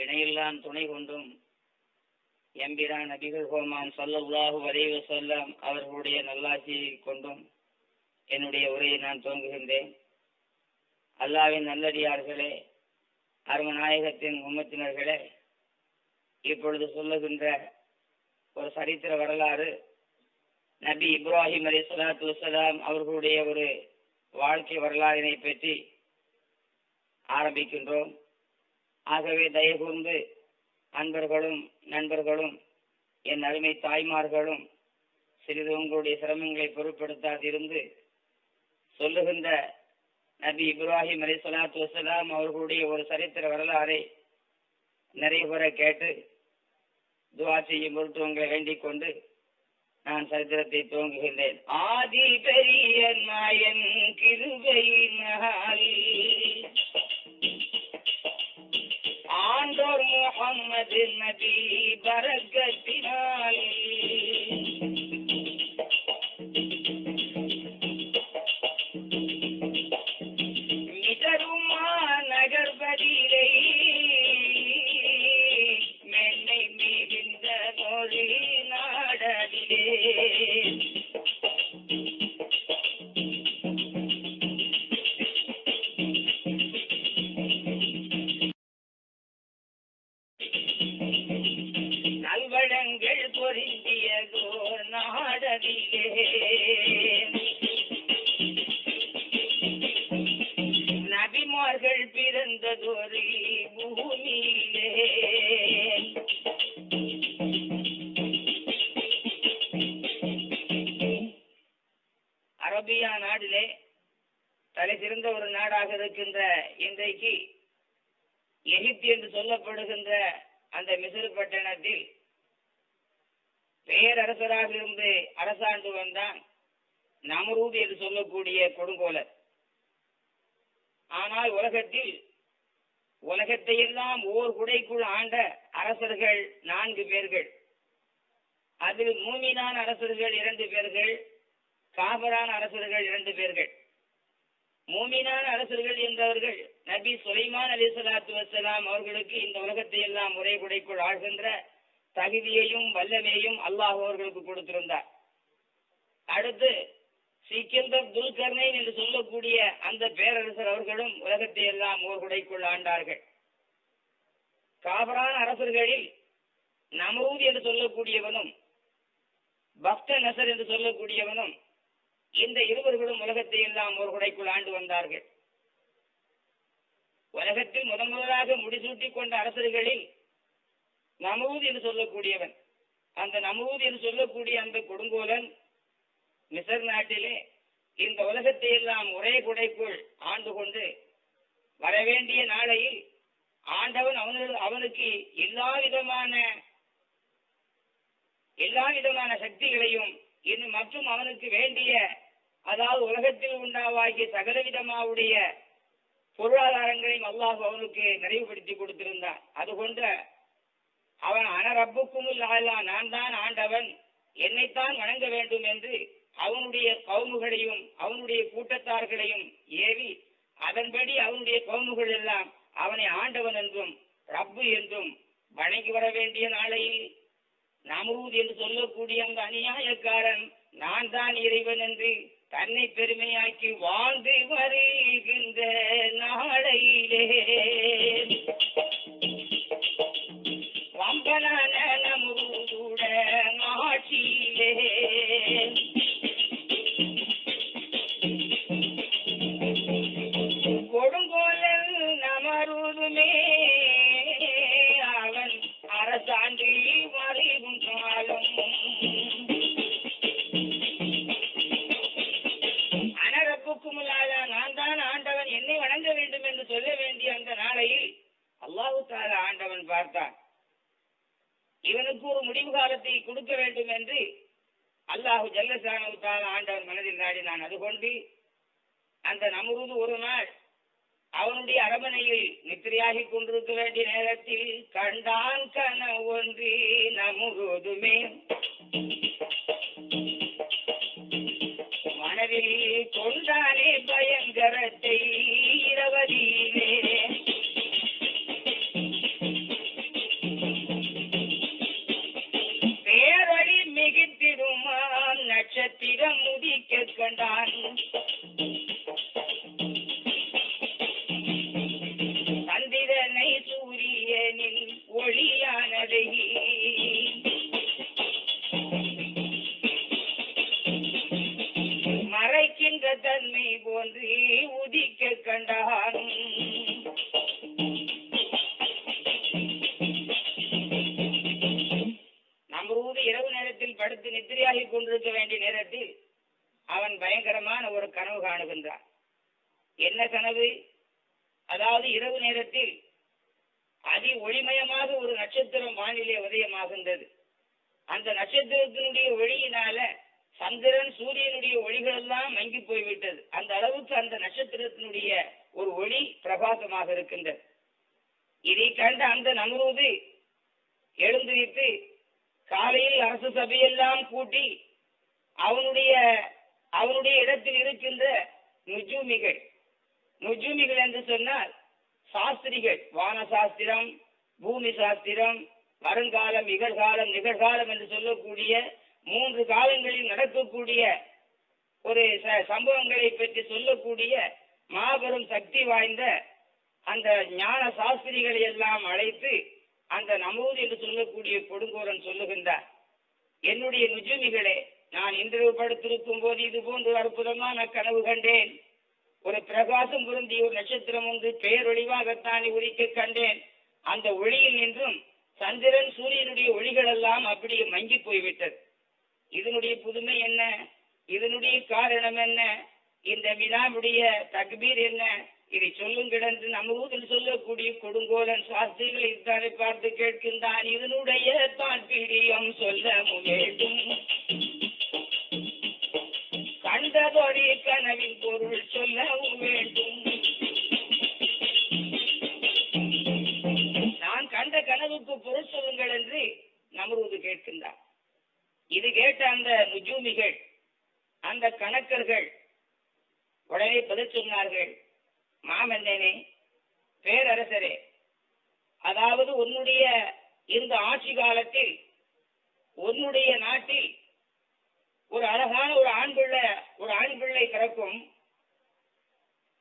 இணையில்லான் துணை கொண்டும் எம்பிரான் நபிகள் ஹோமான் சல்லல்லாஹு வரைவு வஸல்லம் அவர்களுடைய நல்லாட்சியை கொண்டும் என்னுடைய உரையை நான் துவங்குகின்றேன். அல்லாவின் நல்லடியார்களே அருமநாயகத்தின் உம்மத்தினர்களே இப்பொழுது சொல்லுகின்ற ஒரு சரித்திர வரலாறு நபி இப்ராஹிம் அலி சலாத்து வசலாம் அவர்களுடைய ஒரு வாழ்க்கை வரலாறினை பற்றி ஆரம்பிக்கின்றோம். ஆகவே தயகூர்ந்து அன்பர்களும் நண்பர்களும் என் அருமை தாய்மார்களும் சிறிது உங்களுடைய சிரமங்களை பொருட்படுத்தாதிருந்து சொல்லுகின்ற நபி இப்ராஹிம் அலி சொலாத்து வசலாம் அவர்களுடைய ஒரு சரித்திர வரலாறை நிறைவுற கேட்டு துவா செய்யும் பொருட்டு உங்களை வேண்டிக் கொண்டு நான் சரித்திரத்தை துவங்குகின்றேன். ஆதி பெரிய நாயன் கிருபையினால் ஆண்டோர் முகம்மது நபி பரக்கத்தினால் ஆண்ட அரசர்கள் நான்கு பேர்கள். அதில் மூமினான அரசர்கள் இரண்டு பேர்கள் காபரான அரசர்கள் இரண்டு பேர்கள். மூமினான அரசர்கள் என்றவர்கள் நபி சுலைமான் அலி சலாத்து வசலாம் அவர்களுக்கு இந்த உலகத்தை எல்லாம் ஒரே குடைக்குள் ஆழ்கின்ற தகுதியையும் வல்லமையும் அல்லாஹ் அவர்களுக்கு கொடுத்திருந்தார். அடுத்து சிக்கந்தர் துல்கர்னை என்று சொல்லக்கூடிய அந்த பேரரசர் அவர்களும் உலகத்தை எல்லாம் ஓர் குடைக்குள் ஆண்டார்கள். காபரான அரசர்களில் நமூத் என்று சொல்லக்கூடியவனும் பக்த நசர் என்று சொல்லக்கூடியவனும் இந்த இருவர்களும் உலகத்தை எல்லாம் ஒரு குடைக்குள் ஆண்டு வந்தார்கள். உலகத்தில் முதன் முதலாக முடிசூட்டிக் கொண்ட அரசர்களில் நமூத் என்று சொல்லக்கூடியவன் அந்த நமூத் என்று சொல்லக்கூடிய அந்த கொடுங்கோலன் மிசர் நாட்டிலே இந்த உலகத்தை எல்லாம் ஒரே குடைக்குள் ஆண்டு கொண்டு வரவேண்டிய நாளையில் ஆண்டவன் அவனு அவனுக்கு எல்லா விதமான எல்லா விதமான சக்திகளையும் இன்னும் மற்றும் அவனுக்கு வேண்டிய அதாவது உலகத்தில் உண்டாவாகிய சகலவிதமாவுடைய பொருளாதாரங்களையும் அல்லாஹ் அவனுக்கு நிறைவுபடுத்தி கொடுத்திருந்தான். அது கொண்ட அவன் அனரப்புக்கும் இல்லாதா நான் தான் ஆண்டவன். என்னைத்தான் வணங்க வேண்டும் என்று அவனுடைய கவுமுகளையும் அவனுடைய கூட்டத்தார்களையும் ஏவி அதன்படி அவனுடைய கவுமுகள் எல்லாம் அவனை ஆண்டவன் என்றும் ரப்பு என்றும் வணங்கி வர வேண்டிய நாளையில் நமரூத் என்று சொல்லக்கூடிய அந்த அநியாயக்காரன் நான் தான் இறைவன் என்று தன்னை பெருமையாக்கி வாழ்ந்து வருகின்ற நாளையிலே. வம்பனான நமூட ஆட்சியிலே. இவனுக்கு ஒரு முடிவு காலத்தை கொடுக்க வேண்டும் என்று அல்லாஹு ஜல்லசானவுத்தால் ஆண்டவர் மனதில் நாடி மனதில் அது அதுகொண்டு அந்த நமுருது ஒரு நாள் அவனுடைய அரமனையில் நித்திரையாகிக் கொண்டிருக்க வேண்டிய நேரத்தில் கண்டான் கனவு ஒன்று நமுருதுமே மனதில் கொண்டானே பயங்கரத்தை இரவதியிலே கண்டி கேட்கண்டான் சந்திரனை சூரியனின் ஒளியானதை. மறைக்கின்ற தன்மை போன்று உதிக்க கண்டான். நம்ம ஊர் இரவு நேரத்தில் படுத்து நித்திரையாகி கொண்டிருக்க வேண்டிய நேரத்தில் பயங்கரமான ஒரு கனவு காணுகின்றான் என்ன கனவு? அதாவது இரவு நேரத்தில் அதி ஒளிமயமாக ஒரு நட்சத்திரம் வானிலே உதயமாகின்றது. அந்த நட்சத்திரத்தினுடைய ஒளியினால சந்திரன் சூரியனுடைய ஒளிகள் எல்லாம் மங்கி போய்விட்டது. அந்த அளவுக்கு அந்த நட்சத்திரத்தினுடைய ஒரு ஒளி பிரபாசமாக இருக்கின்றது. இதை கண்ட அந்த நம்ரூது எழுந்துவிட்டு காலையில் அரசு சபையெல்லாம் கூட்டி அவனுடைய அவனுடைய இடத்தில் இருக்கின்ற நுஜூமிகள். நுஜூமிகள் என்று சொன்னால் சாஸ்திரிகள். வான சாஸ்திரம் பூமி சாஸ்திரம் வருங்காலம் நிகழ்காலம் நிகழ்காலம் என்று சொல்லக்கூடிய மூன்று காலங்களில் நடக்கக்கூடிய ஒரு ச- சம்பவங்களை பற்றி சொல்லக்கூடிய மாபெரும் சக்தி வாய்ந்த அந்த ஞான சாஸ்திரிகளை எல்லாம் அழைத்து அந்த நமூது என்று சொல்லக்கூடிய கொடுங்கோரன் சொல்லுகின்றார். என்னுடைய நுஜுமிகளே நான் இன்று படுத்திருக்கும் போது இது போன்று அற்புதமான கனவு கண்டேன். ஒரு பிரகாசம் பொருந்திய ஒரு நட்சத்திரம் ஒன்று பேரொழிவாகத்தான் உரிக்க கண்டேன். அந்த ஒளியில் நின்றும் சந்திரன் சூரியனுடைய ஒளிகள் எல்லாம் அப்படியே மங்கி போய்விட்டது. இதனுடைய புதுமை என்ன? இதனுடைய காரணம் என்ன? இந்த வினாவுடைய தக்பீர் என்ன? இதை சொல்லுங்கள் என்று நமூதில் சொல்லக்கூடிய கொடுங்கோலன் சாஸ்திரிகளை தானே பார்த்து கேட்கின்றான். இதனுடைய தான் பீரியம் சொல்ல வேண்டும் கண்டதொடி கனவின் பொருள் சொல்ல வேண்டும். நான் கண்ட கனவுக்கு பொருள் சொல்லுங்கள் என்று நமரூது கேட்கின்றார். இது கேட்ட அந்த நுஜூமிகள் அந்த கணக்கர்கள் உடனே பதில் சொன்னார்கள். மாமன்னனே பேரரசரே அதாவது உன்னுடைய இந்த ஆட்சி காலத்தில் உன்னுடைய நாட்டில் ஒரு அழகான ஒரு ஆண் பிள்ளை ஒரு ஆண் பிள்ளை பிறக்கும்.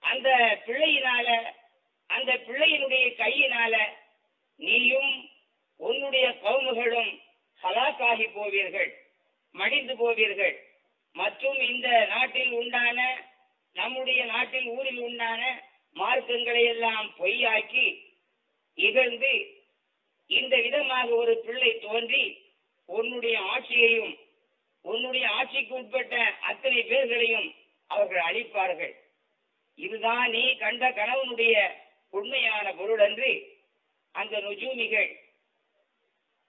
அந்த பிள்ளையினால அந்த பிள்ளையினுடைய கையினால நீயும் உன்னுடைய கவுமுகளும் ஹலாக்காகி போவீர்கள் மடிந்து போவீர்கள். மற்றும் இந்த நாட்டில் உண்டான நம்முடைய நாட்டில் ஊரில் உண்டான மார்க்கங்களை எல்லாம் பொய்யாக்கி இகழ்ந்து இந்த விதமாக ஒரு பிள்ளை தோன்றி உன்னுடைய ஆட்சியையும் உன்னுடைய ஆட்சிக்கு உட்பட்ட அத்தனை பேர்களையும் அவர்கள் அழிப்பார்கள். இதுதான் நீ கண்ட கணவனுடைய உண்மையான பொருள் என்று அந்த நுஜூமிகள்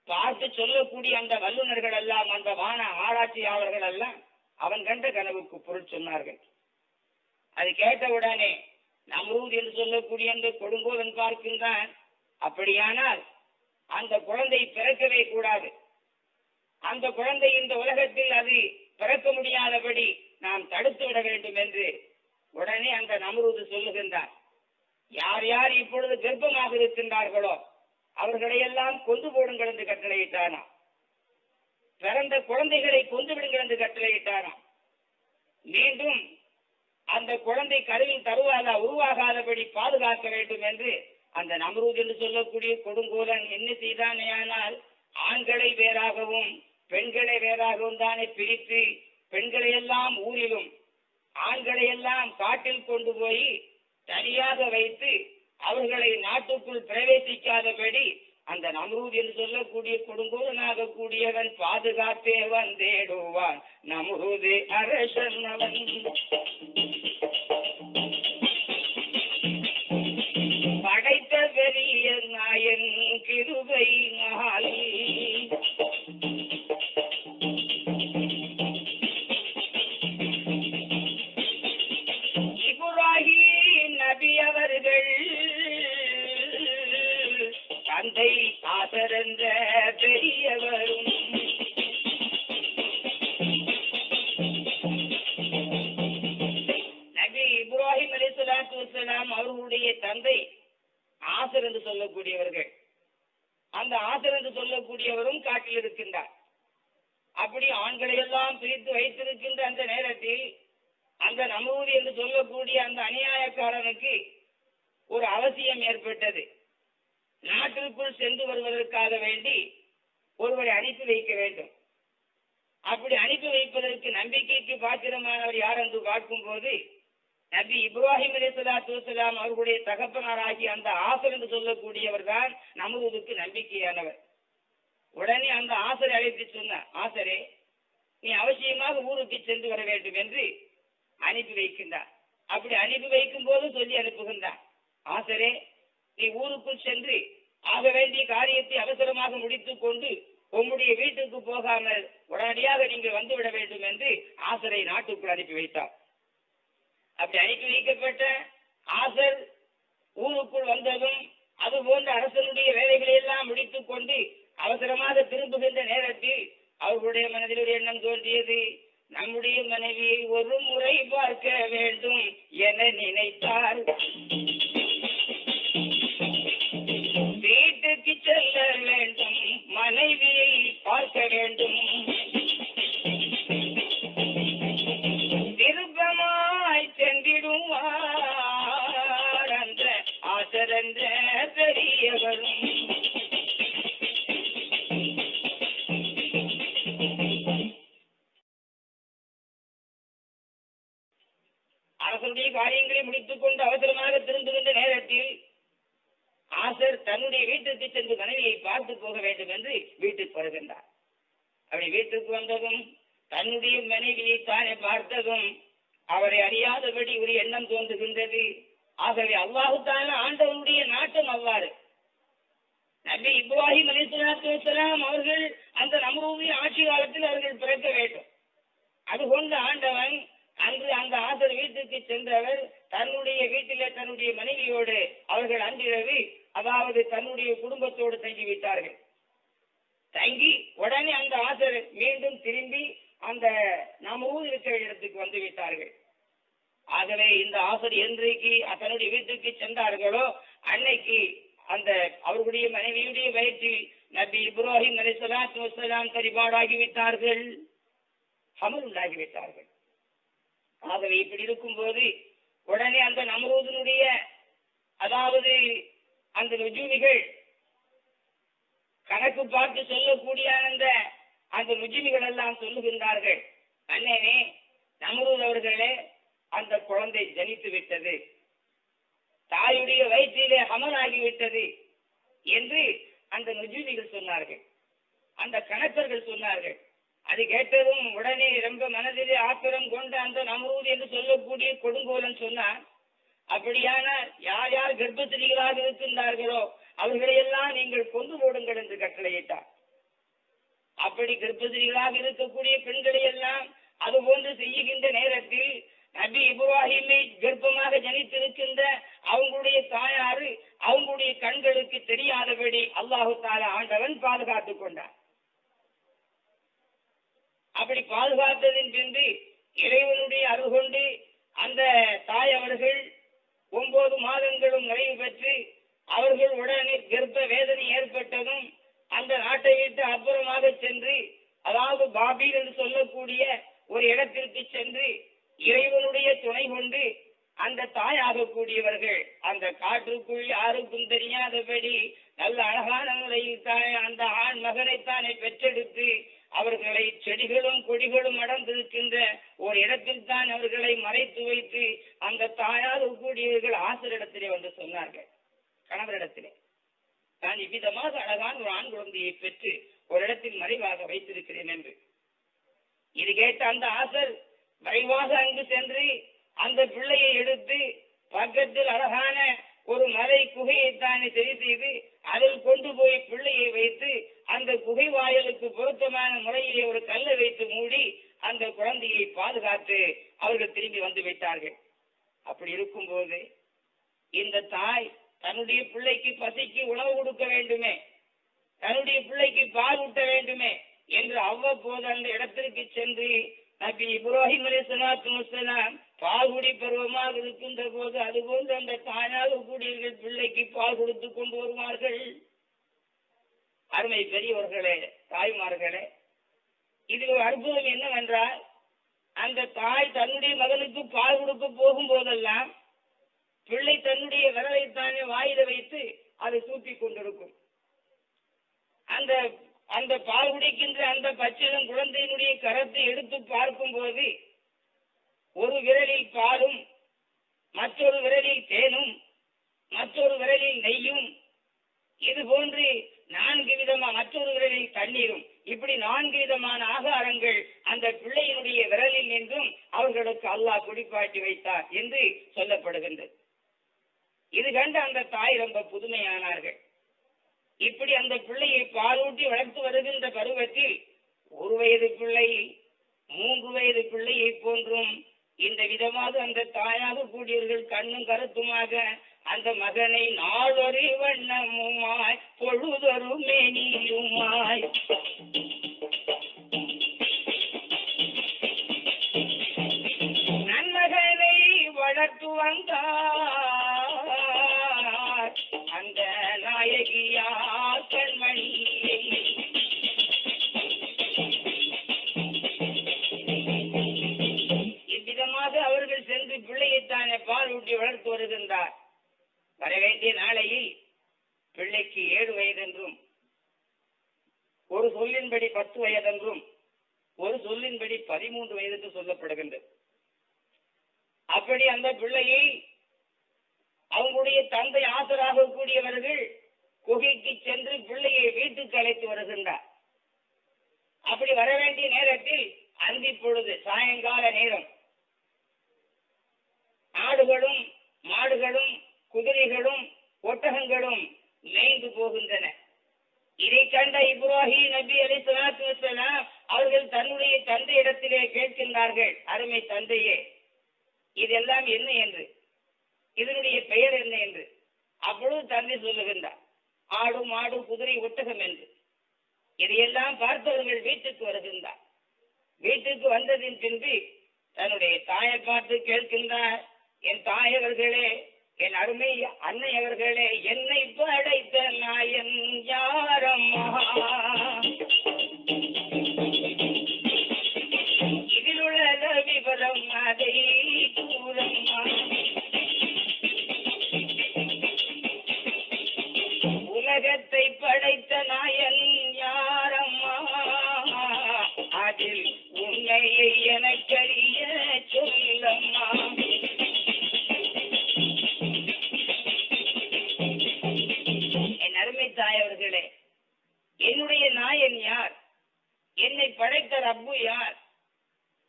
பார்த்து சொல்லக்கூடிய அந்த வல்லுநர்கள் எல்லாம் அந்த வான ஆராய்ச்சியாளர்கள் எல்லாம் அவன் கண்ட கனவுக்கு பொருள் சொன்னார்கள். அது கேட்டவுடனே நம்ரூத் என்று சொல்லக்கூடிய அந்த கொடுங்கோலன் பார்க்கின்றான். அப்படியானால் அந்த குழந்தை பிறக்கவே கூடாது. அந்த குழந்தை இந்த உலகத்தில் அது பிறக்க முடியாதபடி நாம் தடுத்து விட வேண்டும் என்று உடனே அந்த நம்ரூது சொல்லுகின்றார். யார் யார் இப்பொழுது கர்ப்பமாக இருக்கின்றார்களோ அவர்களை எல்லாம் கொண்டு போடுங்கள் என்று கட்டளையிட்டாராம் பிறந்த குழந்தைகளை கொண்டு விடுங்கள் என்று கட்டளையிட்டாராம் மீண்டும் அந்த குழந்தை கருவில் தருவாதா உருவாகாதபடி பாதுகாக்க வேண்டும் என்று அந்த நம்ரூத் என்று சொல்லக்கூடிய கொடுங்கோலன் என்ன செய்தானேயானால் ஆண்களை வேறாகவும் பெண்களை வேறாகவும் தானே பிரித்து பெண்களை எல்லாம் ஊரிலும் ஆண்களை எல்லாம் காட்டில் கொண்டு போய் தனியாக வைத்து அவர்களை நாட்டுக்குள் பிரவேசிக்காதபடி அந்த நம்ரூத் என்று சொல்லக்கூடிய கொடுங்கோலனாக கூடியவன் பாதுகாத்தே வந்தேடுவான். நம்ரூது அரசன் அவன். படைத்த பெரிய நாயன் கிருபை நாளி சொல்லக்கூடியவர்கள். அந்த ஆசர் என்று சொல்லக்கூடியவரும் காட்டில் இருக்கின்றார். அப்படி ஆண்களை எல்லாம் பிரித்து வைத்திருக்கின்ற அந்த நேரத்தில் அந்த நமூதி என்று சொல்லக்கூடிய அந்த அநியாயக்காரனுக்கு ஒரு அவசியம் ஏற்பட்டது. நாட்டிற்குள் சென்று வருவதற்காக வேண்டி ஒருவரை அனுப்பி வைக்க வேண்டும். அப்படி அனுப்பி வைப்பதற்கு நம்பிக்கைக்கு பாத்திரமானவர் யார் என்று பார்க்கும்போது நபி இப்ராஹிம் அலிசலாத்து வசலாம் அவர்களுடைய தகப்பனாராகி அந்த ஆசர் என்று சொல்லக்கூடியவர் தான் நமதுக்கு நம்பிக்கையானவர். உடனே அந்த ஆசரை அழைத்து சொன்னார் ஆசரே நீ அவசியமாக ஊருக்கு சென்று வர வேண்டும் என்று அனுப்பி வைக்கின்றார். அப்படி அனுப்பி வைக்கும் போது சொல்லி அனுப்புகின்றார் ஆசரே நீ ஊருக்குள் சென்று ஆக வேண்டிய காரியத்தை அவசரமாக முடித்துக் கொண்டு உம்முடைய வீட்டுக்கு போகாமல் உடனடியாக நீங்கள் வந்துவிட வேண்டும் என்று ஆசரை நாட்டுக்குள் அனுப்பி வைத்தார். அப்படி அனுப்பி வைக்கப்பட்ட ஆசர் ஊருக்குள் வந்ததும் அது போன்ற அரசனுடைய வேலைகளை எல்லாம் முடித்துக் கொண்டு அவசரமாக திரும்புகின்ற நேரத்தில் அவர்களுடைய மனதில் ஒரு எண்ணம் தோன்றியது. நம்முடைய மனைவியை ஒரு முறை பார்க்க வேண்டும் என நினைத்தார் வீட்டுக்கு செல்ல வேண்டும் மனைவியை பார்க்க வேண்டும். தன்னுடைய வீட்டுக்கு சென்று மனைவியை பார்த்து போக வேண்டும் என்று வீட்டுக்கு வருகின்றார். அப்படி வீட்டுக்கு வந்ததும் தன்னுடைய மனைவியை தானே பார்த்ததும் அவரை அறியாதபடி ஒரு எண்ணம் தோன்றுகின்றது. ஆகவே அல்லாஹு ஆண்டவனுடைய நாட்டம் அவ்வாறு. நபி இப்ராஹிம் அலிஸ்லாத்து வசலாம் அவர்கள் அந்த நம்முடைய ஆட்சி காலத்தில் அவர்கள் பிறக்க வேண்டும். அதுகொண்டு ஆண்டவன் அன்று அந்த ஆசர் வீட்டுக்கு சென்றவர் தன்னுடைய வீட்டிலே தன்னுடைய மனைவியோடு அவர்கள் அன்றிரவு அதாவது தன்னுடைய குடும்பத்தோடு தங்கி விட்டார்கள் தங்கி உடனே அந்த ஆசர் மீண்டும் திரும்பி அந்த நாம் ஊர் இருக்கிற இடத்துக்கு வந்து விட்டார்கள். ஆகவே இந்த ஆசர் என்றைக்கு தன்னுடைய வீட்டுக்கு சென்றார்களோ அன்னைக்கு அந்த அவர்களுடைய மனைவியுடைய வயிற்று நபி இப்ராஹிம் அலி சலாத்து வசலாம் விட்டார்கள். அமல் உண்டாகிவிட்டார்கள் ஆகவே இப்படி இருக்கும்போது உடனே அந்த நம்ரூதனுடைய அதாவது அந்த ருஜுமிகள் கணக்கு பார்த்து சொல்லக்கூடிய அந்த அந்த ருஜினிகள் எல்லாம் சொல்லுகின்றார்கள். அண்ணனே நமரூர் அவர்களே அந்த குழந்தை ஜனித்து விட்டது. தாயுடைய வயிற்றிலே அமலாகிவிட்டது என்று அந்த நுஜூமிகள் சொன்னார்கள். அந்த கணக்கர்கள் சொன்னார்கள். அது கேட்டதும் உடனே ரொம்ப மனதிலே ஆத்திரம் கொண்ட அந்த நமரூர் என்று சொல்லக்கூடிய கொடுங்கோலன் சொன்னார் அப்படியான யார் யார் கர்ப்பத்திரிகளாக இருக்கின்றார்களோ அவர்களையெல்லாம் நீங்கள் கொண்டு போடுங்கள் என்று கட்டளையிட்டார். அப்படி கர்ப்பத்திரிகளாக இருக்கக்கூடிய பெண்களை எல்லாம் அது போன்று செய்யுகின்ற நேரத்தில் நபி இப்ராஹிமை கர்ப்பமாக ஜனித்திருக்கின்ற அவங்களுடைய தாயாரு அவங்களுடைய கண்களுக்கு தெரியாதபடி அல்லாஹு தாலா ஆண்டவன் பாதுகாத்துக் கொண்டார் அப்படி பாதுகாத்ததின் பின்பு இறைவனுடைய அருகொண்டு அந்த தாய் அவர்கள் ஒன்பது மாதங்களும் நிறைவு பெற்று அவர்கள் உடனே கர்ப்ப வேதனை ஏற்பட்டதும் அந்த நாட்டை விட்டு அப்புறமாக சென்று அதாவது பாபீர் என்று சொல்லக்கூடிய ஒரு இடத்திற்கு சென்று இறைவனுடைய துணை கொண்டு அந்த தாயாக கூடியவர்கள் அந்த காற்றுக்குள் யாருக்கும் தெரியாதபடி நல்ல அழகான முறையில் தாய் அந்த ஆண் மகனைத்தானே பெற்றெடுத்து அவர்களை செடிகளும் கொடிகளும் அடர்ந்திருக்கின்ற ஒரு இடத்தில் தான் அவர்களை மறைத்து வைத்து அந்த தாயார் கூடியவர்கள் ஆசிரியரிடத்திலே வந்து சொன்னார்கள். கணவரிடத்திலே. நான் இவ்விதமாக அழகான ஒரு ஆண் குழந்தையை பெற்று ஒரு இடத்தில் மறைவாக வைத்திருக்கிறேன் என்று. இது கேட்ட அந்த ஆசர் விரைவாக அங்கு சென்று அந்த பிள்ளையை எடுத்து பக்கத்தில் அழகான ஒரு மலை குகையை தானே சரி செய்து அதில் கொண்டு போய் பிள்ளையை வைத்து அந்த குகை வாயலுக்கு பொருத்தமான முறையிலே ஒரு கல்லை வைத்து மூடி அந்த குழந்தையை பாதுகாத்து அவர்கள் திரும்பி வந்து விட்டார்கள். அப்படி இருக்கும்போது இந்த தாய் தன்னுடைய பிள்ளைக்கு பசிக்கு உணவு கொடுக்க வேண்டுமே தன்னுடைய பிள்ளைக்கு பால் ஊட்ட வேண்டுமே என்று அவ்வப்போது அந்த இடத்திற்கு சென்று நபி இப்ராஹிம் அலி சலாத்து முஸ்லாம் பால்குடி பருவமாக இருக்கின்ற போது அதுபோன்று அந்த தாயாக கூடியவர்கள் பிள்ளைக்கு பால் கொடுத்து கொண்டு வருவார்கள். அருமை பெரியவர்களே தாய்மார்களே இது ஒரு அற்புதம் என்னவென்றால் அந்த தாய் தன்னுடைய மகனுக்கு பால் கொடுக்க போகும் போதெல்லாம் பிள்ளை தன்னுடைய விரலைத்தானே வாயில வைத்து அதை சூப்பி கொண்டிருக்கும். அந்த அந்த பால் குடிக்கின்ற அந்த பச்சிளம் குழந்தையினுடைய கரத்தை எடுத்து பார்க்கும் போது ஒரு விரலில் பாலும் மற்றொரு விரலில் தேனும் மற்றொரு விரலில் நெய்யும். இது போன்று நான்கு விதமா மற்றொரு விரலில் தண்ணீரும். இப்படி நான்கு விதமான ஆகாரங்கள் அந்த பிள்ளையினுடைய விரலில் நின்றும் அவர்களுக்கு அல்லாஹ் குடிப்பாட்டி வைத்தார் என்று சொல்லப்படுகின்றது. இது கண்டு அந்த தாய் ரொம்ப புதுமையானார்கள். இப்படி அந்த பிள்ளையை பாலூட்டி வளர்த்து வருகின்ற பருவத்தில் ஒரு வயது பிள்ளை மூன்று வயது பிள்ளையை போன்றும் இந்த விதமாக அந்த தாயாக கூடியவர்கள் கண்ணும் கருத்துமாக அந்த மகனை நாளொரு வண்ணமுமாய் பொழுதொரு மேனியுமாய் நன்மகனை வளர்த்து வந்தார் அந்த நாயகியா வேண்டிய நாளையில் பிள்ளைக்கு ஏழு வயதென்றும் ஒரு சொல்லின்படி பத்து வயதென்றும் ஒரு சொல்லின்படி பதிமூன்று வயதுக்கு சொல்லப்படுகின்றது. அப்படி அந்த பிள்ளையை அவங்களுடைய தந்தை ஆசராக கூடியவர்கள் குகைக்கு சென்று பிள்ளையை வீட்டுக்கு அழைத்து வருகின்றார். அப்படி வர வேண்டிய நேரத்தில் அந்தி பொழுது சாயங்கால நேரம். ஆடுகளும் மாடுகளும் குதிரைகளும் ஒட்டகங்களும் மேய்ந்து போகின்றன. இதை கண்ட இப்ராஹிம் நபி அலி சலாத்து வசலாம் அவர்கள் தன்னுடைய தந்தை இடத்திலே கேட்கின்றார்கள் அருமை தந்தையே இதெல்லாம் என்ன என்று? இதனுடைய பெயர் என்ன என்று? அப்பொழுது தந்தை சொல்லுகின்றார் ஆடு மாடு குதிரை ஒட்டகம் என்று. இதையெல்லாம் பார்த்தவர்கள் வீட்டுக்கு வருகின்றார். வீட்டுக்கு வந்ததின் பின்பு தன்னுடைய தாயை பார்த்து கேட்கின்றார் என் தாயவர்களே என் அருமை அன்னை அவர்களே என்னை படைத்த நாயன் யாரம்மா? இதில் உள்ள விவரம் அதை கூறம்மா. உலகத்தை படைத்த நாயன் நாயன் யார்? என்னை படைத்த ரப்பு யார்?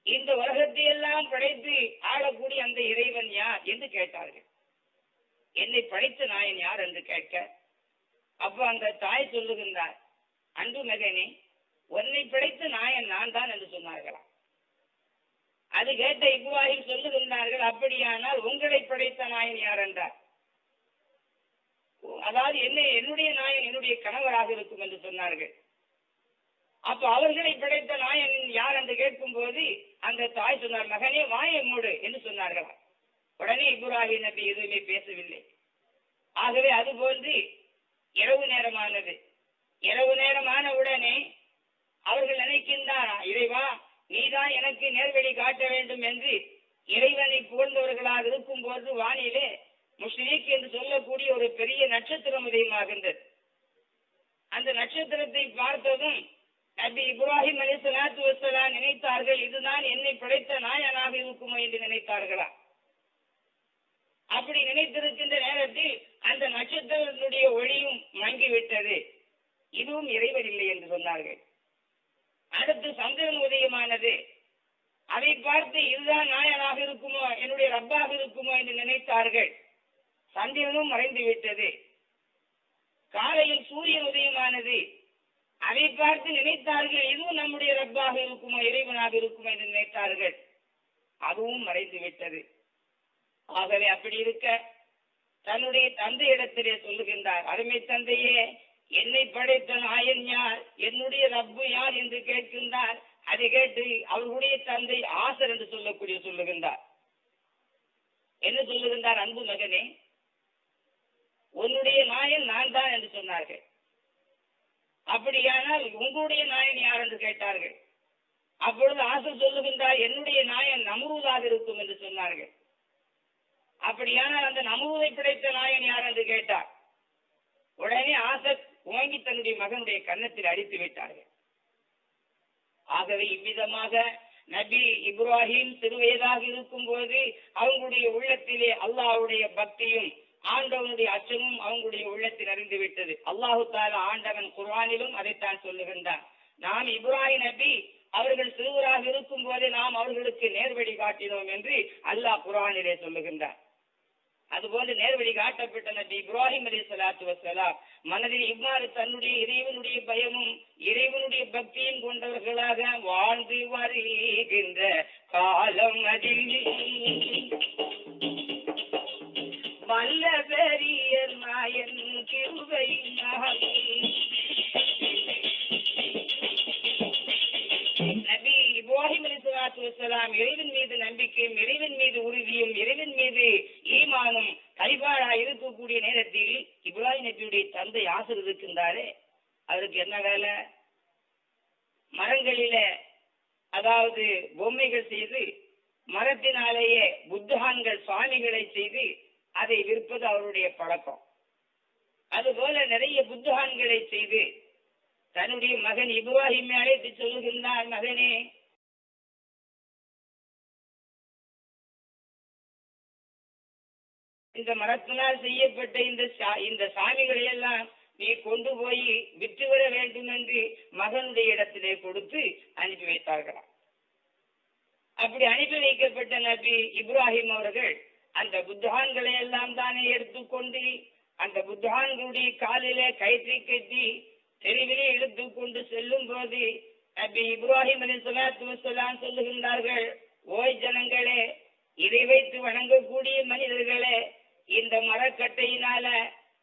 இந்த உலகத்தை எல்லாம் படைத்து ஆளக்கூடிய அந்த இறைவன் யார் என்று கேட்டார்கள். என்னை படைத்த நாயன் யார் என்று கேட்க அப்ப அந்த தாய் சொல்லுகின்றார் அன்பு மகனே உன்னை படைத்த நாயன் நான் தான் என்று சொன்னார்களாம். அது கேட்ட இப்ராஹிம் சொல்லுகின்றார்கள் அப்படியானால் உங்களை படைத்த நாயன் யார்? என்றார். அதாவது என்ன என்னுடைய நாயன் என்னுடைய கணவராக இருக்கும் என்று சொன்னார்கள். அப்ப அவர்களை பிழைத்த நாயன் யார் என்று கேட்கும் போது அந்த தாய் சொன்னார் மகனே வாயை மூடு என்று சொன்னார்களாம். உடனே இப்ராஹிம் நபி எதுவுமே பேசவில்லை. ஆகவே அது போன்று இரவு நேரமானது. இரவு நேரமான உடனே அவர்கள் நினைக்கின்றாரா இறைவா நீதான் எனக்கு நேர்வழி காட்ட வேண்டும் என்று இறைவனை புகழ்ந்தவர்களாக இருக்கும் போது வானிலே முஷ்ரீக் என்று சொல்லக்கூடிய ஒரு பெரிய நட்சத்திரம் உதயமாகின்றது. அந்த நட்சத்திரத்தை பார்த்ததும் நபி இப்ராஹிம் அலி சலாத்து வசலாம் நினைத்தார்கள் இதுதான் என்னை படைத்த நாயனாக இருக்குமோ என்று நினைத்தார்களா? அப்படி நினைத்திருக்கின்ற நேரத்தில் அந்த நட்சத்திரத்தினுடைய ஒளியும் மங்கிவிட்டது. இதுவும் இறைவன் இல்லை என்று சொன்னார்கள். அடுத்து சந்திரன் உதயமானது. அதை பார்த்து இதுதான் நாயனாக இருக்குமோ என்னுடைய ரப்பாக இருக்குமோ என்று நினைத்தார்கள். சந்திரனும் மறைந்து விட்டது காலையில் சூரியன் உதயமானது. அதை பார்த்து நினைத்தார்கள் இதுவும் நம்முடைய ரப்பாக இருக்குமா? இறைவனாக இருக்குமா? என்று நினைத்தார்கள். அதுவும் மறைந்து விட்டது ஆகவே அப்படி இருக்க தன்னுடைய தந்தை இடத்திலே சொல்லுகின்றார் அருமை தந்தையே என்னை படைத்த நாயன் யார்? என்னுடைய ரப்பு யார்? என்று கேட்கின்றார். அதை கேட்டு அவர்களுடைய தந்தை ஆசர் என்று சொல்லக்கூடிய சொல்லுகின்றார். என்ன சொல்லுகின்றார்? அன்பு மகனே உன்னுடைய நாயன் நான் தான் என்று சொன்னார்கள். அப்படியானால் உங்களுடைய நாயன் யார் என்று கேட்டார்கள். அப்பொழுது ஆசர் சொல்லுகின்றார் என்னுடைய நாயன் நம்ரூதாக இருக்கும் என்று சொன்னார்கள். அப்படியானால் அந்த நம்ரூதை பிடைத்த நாயன் யார் என்று கேட்டார். உடனே ஆசத் ஓங்கி தன்னுடைய மகனுடைய கன்னத்தில் அடித்து விட்டார்கள். ஆகவே இவ்விதமாக நபி இப்ராஹிம் சிறுவயதாக இருக்கும் போது அவங்களுடைய உள்ளத்திலே அல்லாஹ்வுடைய பக்தியும் ஆண்டவனுடைய அச்சமும் அவங்களுடைய உள்ளத்தில் அறிந்து விட்டது. அல்லாஹு தாலா ஆண்டவன் குர்ஆனிலும் அதைத்தான் சொல்லுகின்றான். நாம் இப்ராஹிம் நபி அவர்கள் சிறுவராக இருக்கும் போதே நாம் அவர்களுக்கு நேர்வழி காட்டினோம் என்று அல்லாஹ் குர்ஆனிலே சொல்லுகின்றார் அதுபோன்று நேர்வழி காட்டப்பட்ட நபி இப்ராஹிம் அலி சலாத்து வசலாம் மனதில் இவ்வாறு தன்னுடைய இறைவனுடைய பயமும் இறைவனுடைய பக்தியும் கொண்டவர்களாக வாழ்ந்து வருகின்ற காலம் அதில். வல்ல பெரிய நாயன் கிருவை நபி இப்ராஹிம் அலி சலாத்து வசலாம் இறைவன் மீது நம்பிக்கையும் இறைவன் மீது உறுதியும் இறைவன் மீது ஈமானும் கைபாடா இருக்கக்கூடிய நேரத்தில் இப்ராஹிம் நபியுடைய தந்தை ஆசர் இருக்கின்றாரே. அவருக்கு என்ன வேலை? மரங்களில அதாவது பொம்மைகள் செய்து மரத்தினாலேயே புத்தகான்கள் சுவாமிகளை செய்து அதை விற்பது அவருடைய பழக்கம். அதுபோல நிறைய புத்தகான்களை செய்து தன்னுடைய மகன் இப்ராஹிமை அழைத்து சொல்லுகின்றான் மகனே இந்த மரத்தினால் செய்யப்பட்ட இந்த சா- இந்த சாமிகளை எல்லாம் நீ கொண்டு போய் விற்று வர வேண்டும் என்று மகனுடைய இடத்திலே கொடுத்து அனுப்பி வைத்தார்களாம். அப்படி அனுப்பி வைக்கப்பட்ட நபி இப்ராஹிம் அவர்கள் அந்த புத்தான்களை எல்லாம் தானே எடுத்துக்கொண்டு அந்த புத்தான்களுடைய காலிலே கயிற்றை கட்டி தெருவிலே எடுத்துக்கொண்டு செல்லும் போது நபி இப்ராஹிம் அலி சலாத்து வசலாம் சொல்லுகின்றார்கள் ஓய் ஜனங்களே இதை வைத்து வணங்கக்கூடிய மனிதர்களே இந்த மரக்கட்டையினால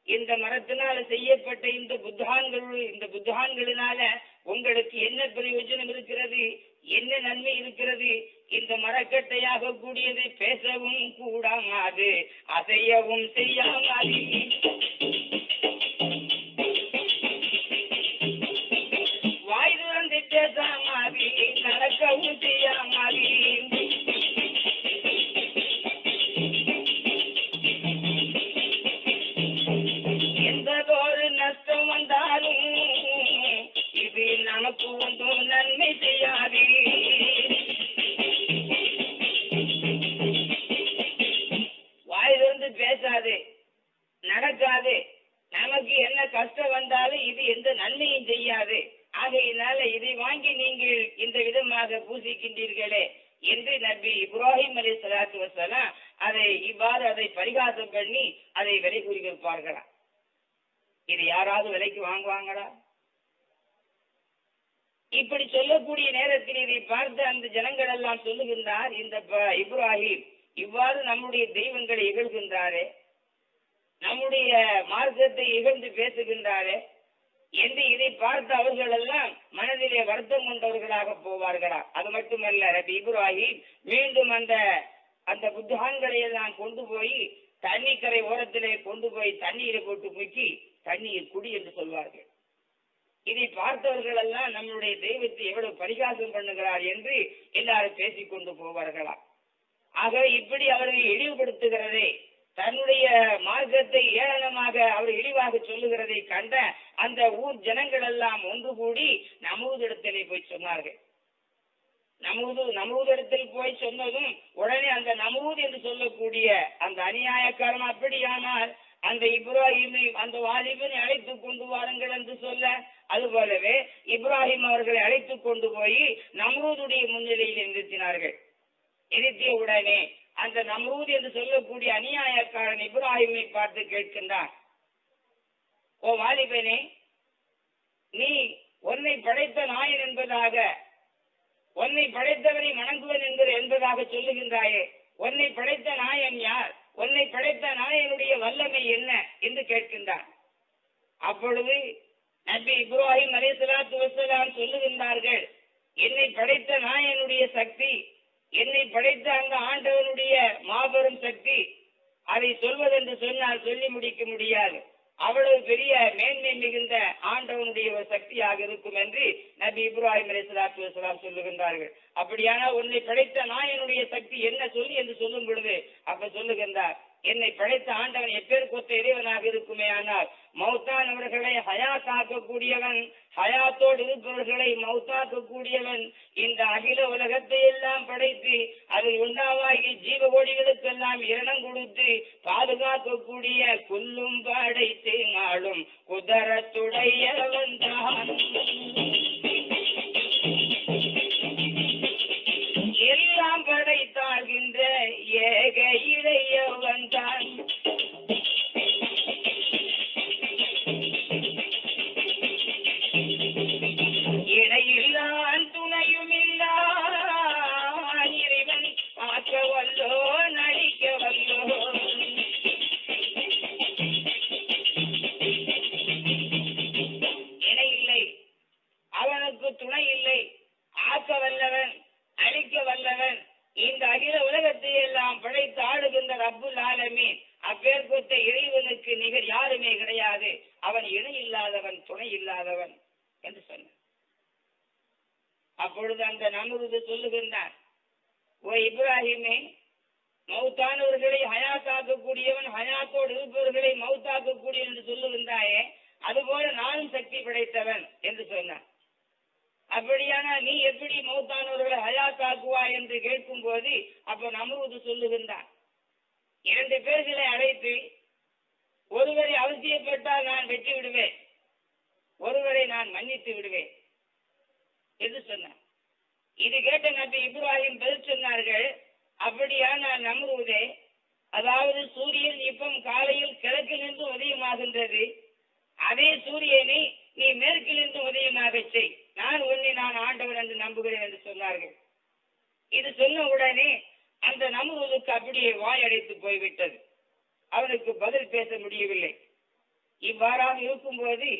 இந்த மரத்தினால செய்யப்பட்ட இந்த புத்தான்கள் இந்த புத்தான்களினால உங்களுக்கு என்ன பிரயோஜனம் இருக்கிறது? என்ன நன்மை இருக்கிறது? இந்த மரக்கட்டையாக கூடியது பேசவும் கூடாது அசையவும் செய்யாமல். வாய் துறந்து பேசாமாதி நடக்கவும் செய்யாமாதி அல்லாஹ் சொல்லுகின்றார் இந்த இப்ராஹிம் இவ்வாறு நம்முடைய தெய்வங்களை இகழ்கின்றாரே நம்முடைய மார்க்கத்தை இகழ்ந்து பேசுகின்றாரே என்று இதை பார்த்து அவர்கள் எல்லாம் மனதிலே வருத்தம் கொண்டவர்களாக போவார்களா? அது மட்டுமல்ல ரபி இப்ராஹிம் மீண்டும் அந்த அந்த புத்தகங்களை எல்லாம் கொண்டு போய் தண்ணி கரை ஓரத்திலே கொண்டு போய் தண்ணீரை போட்டு முக்கி தண்ணீர் குடி என்று சொல்வார்கள். இதை பார்த்தவர்கள் எல்லாம் நம்முடைய தெய்வத்தை எவ்வளவு பரிகாசம் பண்ணுகிறார் என்று எல்லாரும் பேசிக் கொண்டு போவார்களா? ஆக இப்படி அவர்கள் இழிவுபடுத்துகிறதே தன்னுடைய மார்க்கத்தை ஏளனமாக அவர் இழிவாக சொல்லுகிறதை கண்ட அந்த ஊர் ஜனங்கள் எல்லாம் ஒன்று கூடி நமூதிடத்திலே போய் சொன்னார்கள். நமூது நமூதிடத்தில் போய் சொன்னதும் உடனே அந்த நமூது என்று சொல்லக்கூடிய அந்த அநியாயக்காரன் அப்படியானால் அந்த இப்ராஹிமை அந்த வாலிபனை அழைத்து கொண்டு வாருங்கள் என்று சொல்ல அது போலவே இப்ராஹிம் அவர்களை அழைத்து கொண்டு போய் நம்ரூதுடைய முன்னிலையில் நிறுத்தினார்கள். நிறுத்திய உடனே அந்த நம்ரூத் என்று சொல்லக்கூடிய அநியாயக்காரன் இப்ராஹிமை பார்த்து கேட்கின்றான் ஓ வாலிபனே நீ உன்னை படைத்த நாயன் என்பதாக உன்னை படைத்தவனை வணங்குவன் என்கிற என்பதாக சொல்லுகின்றாயே உன்னை படைத்த நாயன் யார்? உன்னை படைத்த நாயனுடைய வல்லமை என்ன என்று கேட்கின்றான். அப்பொழுது நபி இப்ராஹிம் அலைஹிஸ்ஸலாத்து வசலாம் சொல்லுகின்றார்கள் என்னை படைத்த நாயனுடைய சக்தி என்னை படைத்த அந்த ஆண்டவனுடைய மாபெரும் சக்தி அதை சொல்வதென்று சொன்னால் சொல்லி முடிக்க முடியாது. அவ்வளவு பெரிய மேன்மை மிகுந்த ஆண்டவனுடைய ஒரு சக்தியாக இருக்கும் என்று நபி இப்ராஹிம் அலைஹிஸ்ஸலாத்து வலாம் சொல்லுகின்றார்கள். அப்படியான உன்னை படைத்த நாயனுடைய சக்தி என்ன சொல்லி என்று சொல்லும் பொழுது அப்ப சொல்லுகின்றார் என்னை படைத்த ஆண்டவன் எப்பேற்பட்ட இறைவனாக இருக்குமே ஆனால் மௌத்தானவர்களை ஹயாத்தாக்கக்கூடியவன் ஹயாத்தோடு இருப்பவர்களை மௌத்தாக்கக்கூடியவன். இந்த அகில உலகத்தை எல்லாம் படைத்து அதில் உண்டாவாகி ஜீவகோடிகளுக்கெல்லாம் இரணம் கொடுத்து பாதுகாக்கக்கூடிய குல்லும் படைத்து நாளும் குதரத்துடையவன் தான் ஏக இறையவன் தான் இந்த அகில உலகத்தை எல்லாம் படைத்து ஆடுகின்ற ரப்புல் ஆலமீன். அப்பேற்பட்ட இறைவனுக்கு நிகர் யாருமே கிடையாது. அவன் இணை இல்லாதவன் துணை இல்லாதவன் என்று சொன்னான் அப்பொழுது அந்த நமுருது சொல்லுகின்றார் ஓ இப்ராஹிமே மௌத்தானவர்களை ஹயாத்தாக்கக்கூடியவன் ஹயாத்தோடு இருப்பவர்களை மௌத்தாக்கக்கூடியவன் என்று சொல்லுகின்றாயே அதுபோல நானும் சக்தி படைத்தவன் என்று சொன்னான் அப்படியானா நீ எப்படி மௌத்தானவர்களை ஹயாத்தாக்குவாய் என்று கேட்கும் போது அப்ப நம்ரூது சொல்லுகின்றான். இரண்டு பேர்களை அழைத்து ஒருவரை அவசியப்பட்டால் நான் வெற்றி விடுவேன் ஒருவரை நான் மன்னித்து விடுவேன். என்று சொன்ன இது கேட்ட நபி இப்ராஹிம் பதில் சொன்னார்கள் அப்படியா நான் நம்புவதே அதாவது சூரியன் இப்பம் காலையில் கிழக்கில் நின்று உதயமாகின்றது. அதே சூரியனை நீ மேற்கிலிருந்து உதயமாக செய். நான் உன்னை நான் ஆண்டவன் என்று நம்புகிறேன் என்று சொன்னார்கள். இது சொன்ன உடனே அந்த நமுருதுக்கு அப்படியே வாய் அடைத்து போய்விட்டது. அவனுக்கு பதில் பேச முடியவில்லை. இவ்வாறாக இருக்கும்போது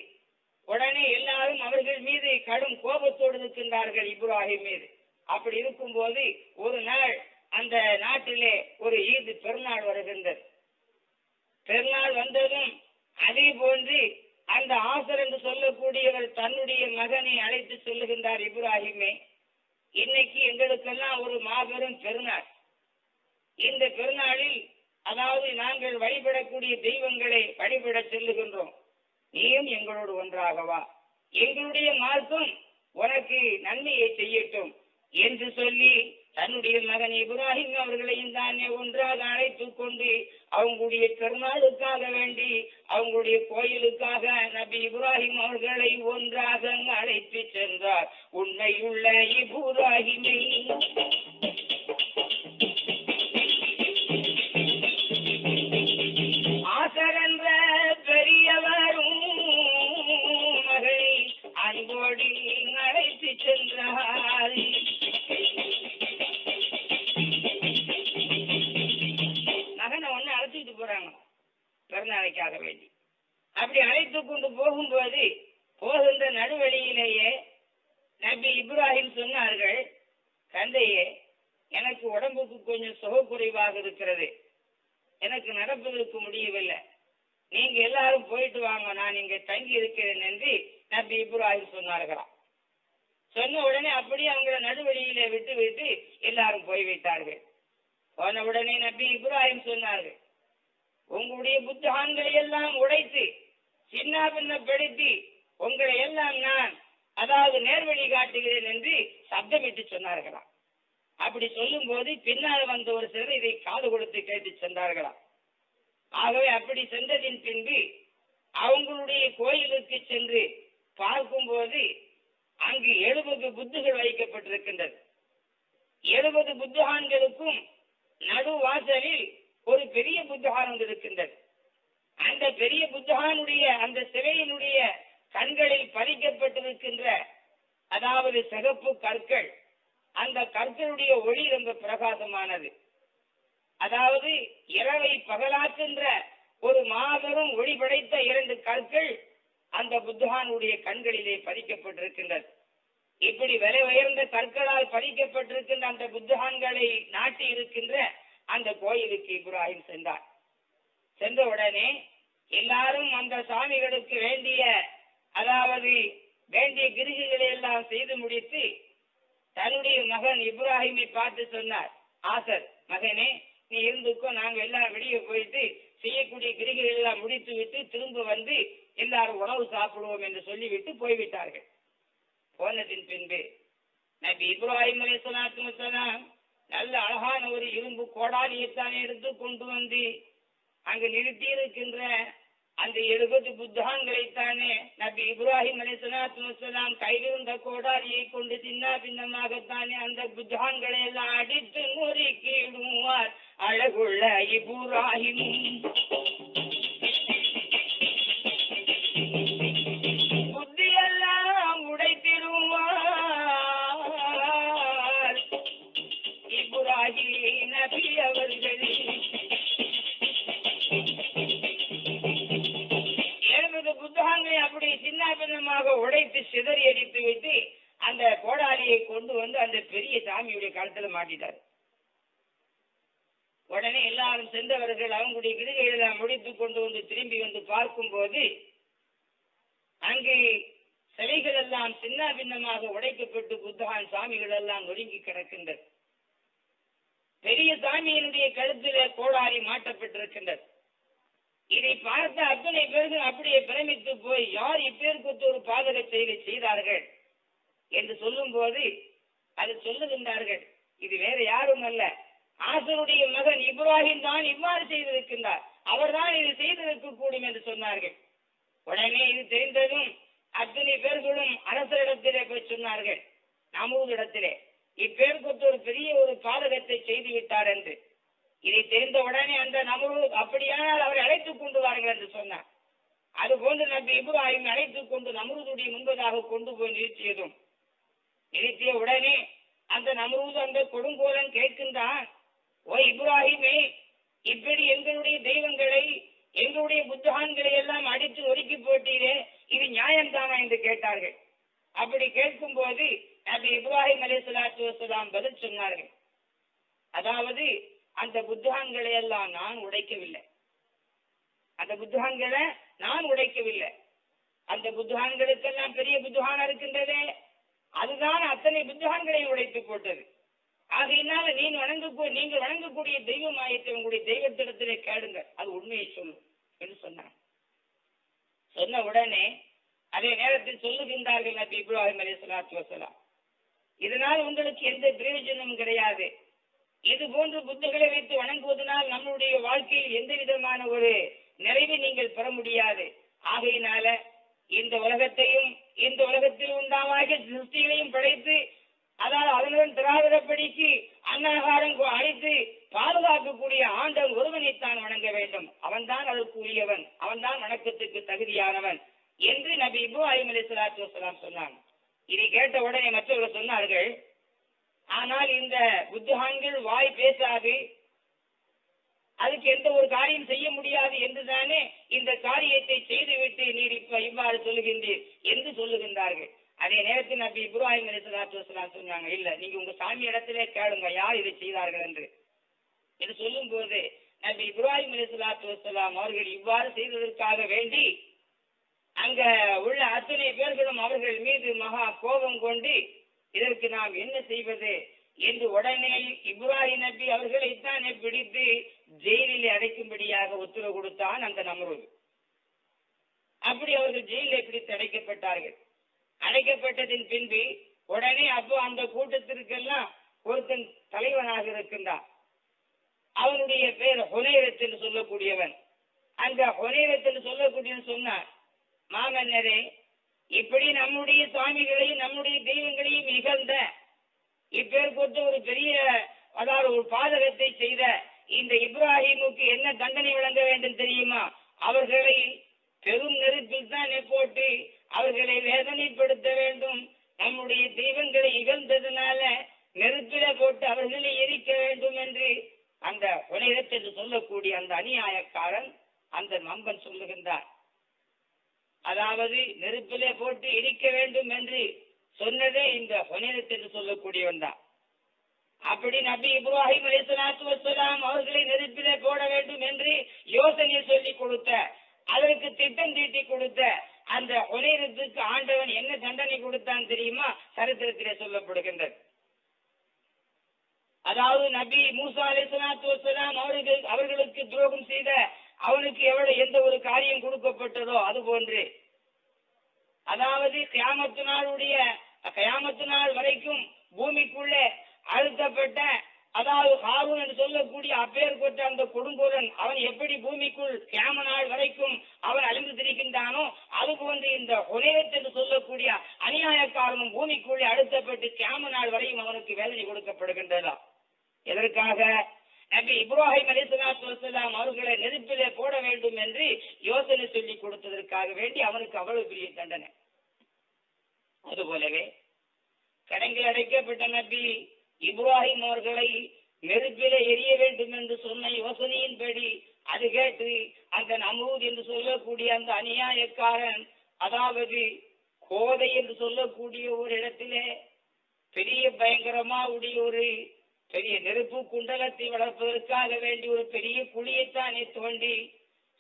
உடனே எல்லாரும் அவர்கள் மீது கடும் கோபத்தோடு இருக்கின்றார்கள் இப்ராஹிம் மீது. அப்படி இருக்கும்போது ஒரு நாள் அந்த நாட்டிலே ஒரு ஈது பெருநாள் வருகின்றது. பெருநாள் வந்ததும் அதே போன்று அந்த ஆசர் என்று சொல்லக்கூடியவர் தன்னுடைய மகனை அழைத்து சொல்லுகின்றார் இப்ராஹிமே. இன்னைக்கு எங்களுக்கெல்லாம் ஒரு மாபெரும் பெருநாள். இந்த பெருநாளில் அதாவது நாங்கள் வழிபடக்கூடிய தெய்வங்களை வழிபட செல்லுகின்றோம். நீயும் எங்களோடு ஒன்றாகவா எங்களுடைய மார்க்கம் உனக்கு நன்மையை செய்யட்டும் என்று சொல்லி தன்னுடைய மகன் இப்ராஹிம் அவர்களையும் தானே ஒன்றாக அழைத்துக் கொண்டு அவங்களுடைய பெருநாளுக்காக வேண்டி அவங்களுடைய கோயிலுக்காக நபி இப்ராஹிம் அவர்களை ஒன்றாக அழைத்து சென்றார். உண்மையுள்ள இப்ராஹிமை ஆசரன்ற பெரியவரும் மகளை அன்போடி அழைத்து சென்றார். போறாங்க பிறநாளைக்காக வேண்டி. அப்படி அழைத்து கொண்டு போகும்போது போகின்ற நடுவழியிலேயே நபி இப்ராஹிம் சொன்னார்கள் தந்தையே எனக்கு உடம்புக்கு கொஞ்சம் சுகக்குறைவாக இருக்கிறது. எனக்கு நடப்பதற்கு முடியவில்லை. நீங்க எல்லாரும் போயிட்டு வாங்க நான் இங்க தங்கி இருக்கிறேன் என்று நபி இப்ராஹிம் சொன்னார்களாம். சொன்ன உடனே அப்படியே அவங்கள நடுவழியிலே விட்டு விட்டு எல்லாரும் போய்விட்டார்கள். போன உடனே நபி இப்ராஹிம் சொன்னார்கள் உங்களுடைய புத்தகங்களை எல்லாம் உடைத்து சின்ன பின்னப்படுத்தி உங்களை எல்லாம் நான் அதாவது நேர்வழி காட்டுகிறேன் என்று சப்தமிட்டு சொன்னார்களாம். அப்படி சொல்லும் போது பின்னால் வந்த ஒரு சிலர் இதை காது கொடுத்து கேட்டு சென்றார்களாம். ஆகவே அப்படி சென்றதின் பின்பு அவங்களுடைய கோயிலுக்கு சென்று பார்க்கும்போது அங்கு எழுபது புத்துகள் வைக்கப்பட்டிருக்கின்றது. எழுபது புத்தகான்களுக்கும் நடு வாசலில் ஒரு பெரிய புத்தகான் ஒன்று இருக்கின்றது. அந்த பெரிய புத்தகானுடைய அந்த சிலையினுடைய கண்களில் பதிக்கப்பட்டிருக்கின்ற அதாவது சிகப்பு கற்கள் அந்த கற்களுடைய ஒளி ரொம்ப பிரகாசமானது. அதாவது இரவை பகலாக்குன்ற ஒரு மாபெரும் ஒளி படைத்த இரண்டு கற்கள் அந்த புத்தகானுடைய கண்களிலே பதிக்கப்பட்டிருக்கின்றது. இப்படி விலை உயர்ந்த கற்களால் பதிக்கப்பட்டிருக்கின்ற அந்த புத்தகான்களை நாட்டி இருக்கின்ற அந்த கோயிலுக்கு இப்ராஹிம் சென்றார். சென்ற உடனே எல்லாரும் அந்த சாமிகளுக்கு வேண்டிய அதாவது வேண்டிய கிருகிகளை எல்லாம் செய்து முடித்து தன்னுடைய மகன் இப்ராஹிமை பார்த்து சொன்னார் ஆசர் மகனே நீ இருந்துக்கோ நாங்க எல்லாம் வெளியே போயிட்டு செய்யக்கூடிய கிரிகைகள் எல்லாம் முடித்து விட்டு திரும்ப வந்து எல்லாரும் உணவு சாப்பிடுவோம் என்று சொல்லிவிட்டு போய்விட்டார்கள். போனதின் பின்பு நபி இப்ராஹிம் அலி சலாத்து நல்ல அழகான ஒரு இரும்பு கோடாலியைத்தான் எடுத்து கொண்டு வந்து அங்கு நிறுத்தி இருக்கின்ற அந்த எழுபது புத்தகங்களைத்தானே நபி இப்ராஹிம் அலி சலாத்து கையிலிருந்த கோடாலியை கொண்டு சின்ன பின்னமாகத்தானே அந்த புத்தகங்களை எல்லாம் அடித்து முறுக்கிடுவார். அழகுள்ள இப்ராஹிம். கொண்டு வந்து அந்த பெரிய சாமியுடைய கழுத்துல மாட்டிட்டார். உடனே எல்லாரும் சென்றவர்கள் அவங்களுடைய கிரிகையெல்லாம் முடித்து கொண்டு வந்து திரும்பி வந்து பார்க்கும் போது அங்கு சிலைகள் எல்லாம் சின்ன பின்னமாக உடைக்கப்பட்டு புத்தகான் சாமிகள் எல்லாம் நொறுங்கி கிடக்கின்றது பெரிய சாமியினுடைய கழுத்துல கோடாரி மாட்டப்பட்டிருக்கின்றது இதை பார்த்த அத்தனை பேர்கள் அப்படியே பிரமித்து போய் யார் இப்பேருக்கு ஒரு பாதக செயலை செய்தார்கள்? என்று சொல்லும் போது அது சொல்லுகின்றார்கள். இது வேற யாரும் அல்ல. ஆசருடைய மகன் இப்ராஹிம் தான் இவ்வாறு செய்திருக்கின்றார். அவர்தான் இது செய்திருக்க கூடும் என்று சொன்னார்கள். உடனே இது தெரிந்ததும் அத்தனை பேர்களும் அரசரிடத்திலே போய் சொன்னார்கள். நமூதிடத்திலே இப்பேருக்கு ஒரு பெரிய ஒரு பாதகத்தை செய்து விட்டார் என்று. இதை தெரிந்த உடனே அந்த நமரு அப்படியானால் அவரை அழைத்துக் கொண்டு வாருங்கள் என்று சொன்னார். அது போன்று நபி இப்ராஹிம் அழைத்துக் கொண்டு நம்ரூதுடைய முன்பதாக கொண்டு போய் நிறுத்தியதும் நினைத்திய உடனே அந்த நம்ரூது அந்த கொடுங்கோலன் கேட்கின்றான் ஓ இப்ராஹிமே இப்படி எங்களுடைய தெய்வங்களை எங்களுடைய புத்தகான்களை எல்லாம் அடித்து ஒதுக்கி போட்டீரே இது நியாயம்தானா? என்று கேட்டார்கள். அப்படி கேட்கும் போது நபி இப்ராஹிம் அலி சலாத்து வசலாம் பதில் சொன்னார்கள் அதாவது அந்த புத்தகங்களை எல்லாம் நான் உடைக்கவில்லை. அந்த புத்தகங்களை நான் உடைக்கவில்லை. அந்த புத்தகங்களுக்கெல்லாம் பெரிய புத்தகான இருக்கின்றதே அதுதான் அத்தனை புத்தகங்களையும் உடைத்து போட்டது. ஆகையினால நீ வணங்க நீங்கள் வணங்கக்கூடிய தெய்வம் ஆயத்தை உங்களுடைய தெய்வத்திடத்திலே கேளுங்க அது உண்மையை சொல்லும் என்று சொன்னான். சொன்ன உடனே அதே நேரத்தில் சொல்லுகின்றார்கள் நபி இப்ராஹிம் அலி சலாத்து வசலாம் இதனால் உங்களுக்கு எந்த பிரயோஜனமும் கிடையாது. இது போன்று புத்துகளை வைத்து வணங்குவதனால் நம்மளுடைய வாழ்க்கையில் எந்த விதமான ஒரு நிறைவை நீங்கள் பெற முடியாது. ஆகையினால இந்த உலகத்தையும் இந்த உலகத்தில் உண்டாவாகிய சிருஷ்டிகளையும் படைத்து அதாவது அதனுடன் திராவிடப்படிக்கு அன்னகாரம் அழைத்து பாதுகாக்கக்கூடிய ஆண்டன் ஒருவனைத்தான் வணங்க வேண்டும். அவன்தான் அதற்குரியவன். அவன்தான் வணக்கத்துக்கு தகுதியானவன் என்று நபி இப்ராஹிம் அலி சலாத்து வசலாம் சொன்னான் இதை கேட்ட உடனே மற்றவர்கள் சொன்னார்கள் ஆனால் இந்த புத்தகான்கள் வாய் பேசாது. அதுக்கு எந்த ஒரு காரியம் செய்ய முடியாது என்றுதானே இந்த காரியத்தை செய்துவிட்டு நீர் இப்ப இவ்வாறு சொல்லுகின்றீர் என்று சொல்லுகின்றார்கள். அதே நேரத்தில் நபி இப்ராஹிம் அலி சொன்னாங்க இல்ல நீங்க உங்க சாமி இடத்திலே கேளுங்க யார் இதை செய்தார்கள் என்று. என்று சொல்லும் போது நபி இப்ராஹிம் அலிசலாத்து வசலாம் அவர்கள் இவ்வாறு செய்ததற்காக வேண்டி அங்க உள்ள அத்தனை பேர்களும் அவர்கள் மீது மகா கோபம் கொண்டு இதற்கு நாம் என்ன செய்வது? என்று உடனே இப்ராஹிம் நபி அவர்களைத்தானே பிடித்து ஜெயிலில் அடைக்கும்படியாக உத்தரவு கொடுத்தான் அந்த நம்ரூது அப்படி அவர்கள் ஜெயிலில் பிடித்து அடைக்கப்பட்டார்கள். அடைக்கப்பட்டதின் பின்பு உடனே அப்போ அந்த கூட்டத்திற்கெல்லாம் ஒருத்தன் தலைவனாக இருக்கின்றான். அவனுடைய பெயர் ஹொனேரத் என்று சொல்லக்கூடியவன். அந்த ஹொனேரத் என்று சொல்லக்கூடியவன் சொன்னான் மாமன்னரே இப்படி நம்முடைய சுவாமிகளையும் நம்முடைய தெய்வங்களையும் இகழ்ந்த இப்பேற்பட்ட ஒரு பெரிய அதாவது ஒரு பாதகத்தை செய்த இந்த இப்ராஹிமுக்கு என்ன தண்டனை வழங்க வேண்டும் தெரியுமா? அவர்களை பெரும் நெருப்பில் தான் போட்டு அவர்களை வேதனைப்படுத்த வேண்டும். நம்முடைய தெய்வங்களை இகழ்ந்ததுனால நெருப்பில போட்டு அவர்களை எரிக்க வேண்டும் என்று அந்த உலகத்தை என்று சொல்லக்கூடிய அந்த அநியாயக்காரன் அந்த நம்பன் சொல்லுகின்றார். அதாவது நெருப்பிலே போட்டு எரிக்க வேண்டும் என்று சொன்னதே இந்த ஹொனேரத் என்று சொல்லக்கூடியவன் தான். அப்படி நபி இப்ராஹிம் அலிசலாத்து வசலாம் அவர்களை நெருப்பிலே போட வேண்டும் என்று யோசனையை சொல்லி கொடுத்த அதற்கு திட்டம் தீட்டி கொடுத்த அந்த ஹொனேரத்துக்கு ஆண்டவன் என்ன தண்டனை கொடுத்தான் தெரியுமா? சரித்திரத்திலே சொல்லப்படுகின்றது. அதாவது நபி மூசா அலிஸ்லாத்து வசலாம் அவர்கள் அவர்களுக்கு துரோகம் செய்த அவனுக்கு எவ்வளவு எந்த ஒரு காரியம் கொடுக்கப்பட்டதோ அது போன்று அதாவது கியாமத்து நாளுடைய கியாமத்து நாள் வரைக்கும் பூமிக்குள்ளே அழுத்தப்பட்ட அதாவது ஹாரூன் என்று சொல்லக்கூடிய அப்பேற்பட்ட அந்த கொடுங்கோலன் அவன் எப்படி பூமிக்குள் கேம நாள் வரைக்கும் அவன் அழிந்து திரிக்கின்றானோ அது போன்று இந்த ஹுரேத் என்று சொல்லக்கூடிய அநியாயக்காரனும் பூமிக்குள்ளே அழுத்தப்பட்டு கேம நாள் வரையும் அவனுக்கு வேதனை கொடுக்கப்படுகின்றதா? எதற்காக? நபி இப்ராஹிம் அலிஸ்லாத்து வசலாம் அவர்களை நெருப்பிலே போட வேண்டும் என்று யோசனை சொல்லி கொடுத்ததற்காக வேண்டி அவனுக்கு அவ்வளவு பெரிய தண்டனை. அதுபோலவே கடங்கில் அடைக்கப்பட்ட நபி இப்ராஹிம் அவர்களை நெருப்பிலே எரிய வேண்டும் என்று சொன்ன யோசனையின்படி அது கேட்டு அந்த நமூத் என்று சொல்லக்கூடிய அந்த அநியாயக்காரன் அதாவது கோதை என்று சொல்லக்கூடிய ஒரு இடத்திலே பெரிய பயங்கரமா உடைய ஒரு பெரிய நெருப்பு குண்டலத்தை வளர்ப்பதற்காக வேண்டி ஒரு பெரிய குழியைத்தானே தோண்டி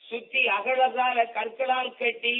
சுத்தி அகழகால கற்களால் கட்டி